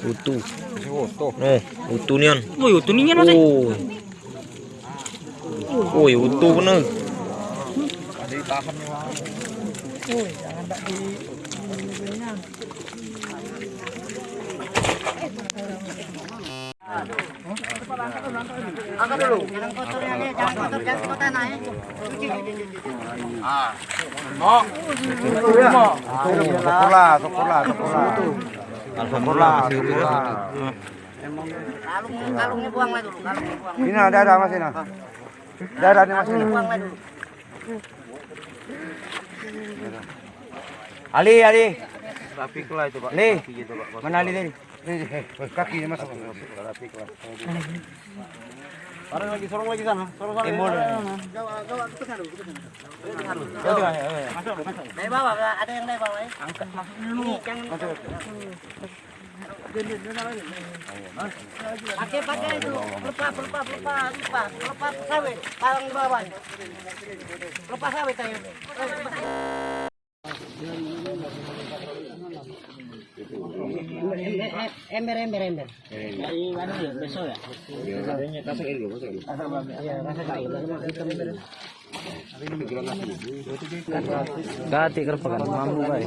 Utuh. Masih utuh. No, utuh nian. Woi, utuh ninya no, Sek. Oh. Woi, utuh bener. Ada ditahan nih, Bang. Syukurlah, syukurlah, syukurlah. Syukurlah, syukurlah. Kalung kalungnya buang lah dulu, kalungnya buang. Ini ada ada mas ini. Ada ada nih mas ini. Buang lah dulu. Ali, Ali. Rapik lah itu pak. Ali, mana Ali tadi? Kaki mas. Rapik lah. Orang lagi sorong lagi sana. Sorong sana. Timbul. Dari bawah ada yang dari bawah ya. Angkat masuk dulu. Jangan pakai pakai itu lepas lepas lepas lepas lepas sawit palang bawah lepas sawit ayo ember ember ember. Dari mana ya? Besok ya? Gati kerpakan mampu baik.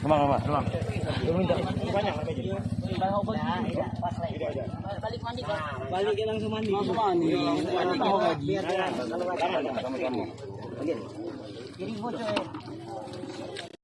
iya. Ke mana ke mana? Ke mana ke mana? Ke mana? balik mandi Balik langsung mandi. Langsung mandi. Tahu biar kalau Sama-sama. jadi bocor